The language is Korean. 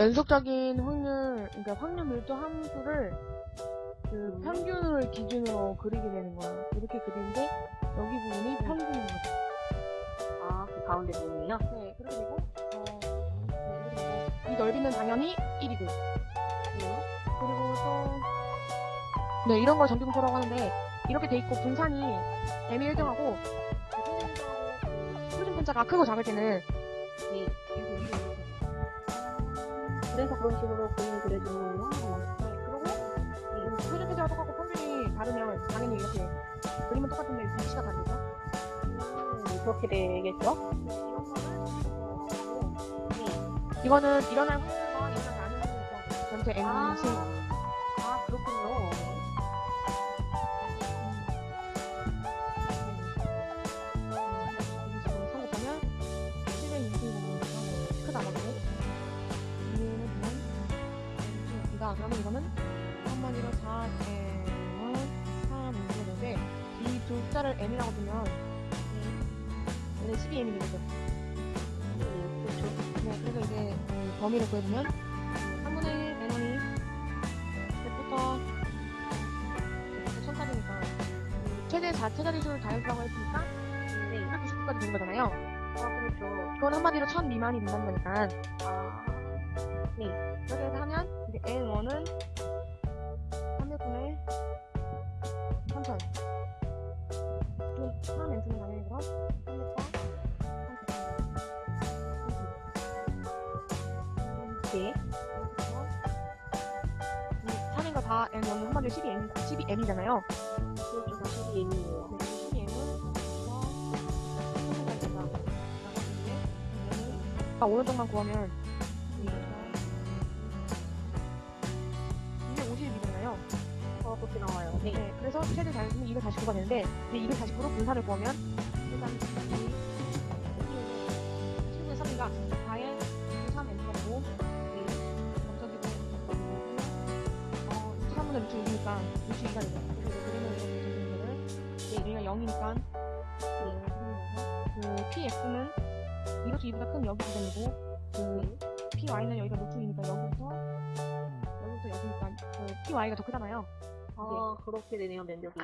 연속적인 확률, 그러니까 확률 밀도 함수를 그 음. 평균을 기준으로 그리게 되는 거예요. 이렇게 그리는데 여기 부분이 평균인 거죠. 아, 그 가운데 부분이요? 네, 그리고 되고 어, 네, 이 넓이는 당연히 1이고 네. 그리고 또 네, 이런 걸 정비분포라고 하는데 이렇게 돼 있고 분산이 m이 1등하고 표준 분자가 크고 작을 때는 네. 이렇게 그래서 그런 식으로 그림을 그려주는군요. 네, 그리고 이 표준 편차가 똑같고 평균이 다르면 당연히 이렇게 그림은 똑같은데 위치가 다르죠. 음, 그렇게 되겠죠? 이거는 일어날 확률과 일어나지 않을 확률 전체 n 아, 보면 그러면 이거는 한마디로 4제곱 3 이렇게 되는데 이두 숫자를 n이라고 두면 얘는 12n이 되겠죠. 네, 그렇죠. 네, 그래서 이제 그 범위를 구해보면 3분의 1 n원이 100부터 1000까지니까 최대 4차 자리수를 자연수라고 했으니까 네. 299까지 되는 거잖아요. 아, 그렇죠. 그건 한마디로 1000 미만이 된다는 거니까 아, 이렇게 해서 하면 네. 3인과 다 n1은 한마디로 12n, 12n이잖아요. 그렇죠. 사실이 N이에요. 네, 12n은 아, 오른쪽만 구하면 250이잖아요. 어, 그렇게 나와요. 네. 네, 그래서 최대 자연수는 249가 되는데 이제 249로 분산을 구하면 일단 이 7분의 3이가 4에 3 3분의 루트 6이니까 루트 2가 되죠. 그리고 그림을 이렇게 적는 거를 얘가 0이니까 그 px는 2 루트 2보다 큰 여기 지점이고 그 py는 여기가 2니까 여기부터 여기부터 여기니까 그 py가 더 크잖아요. 아, 그렇게 되네요, 면적이.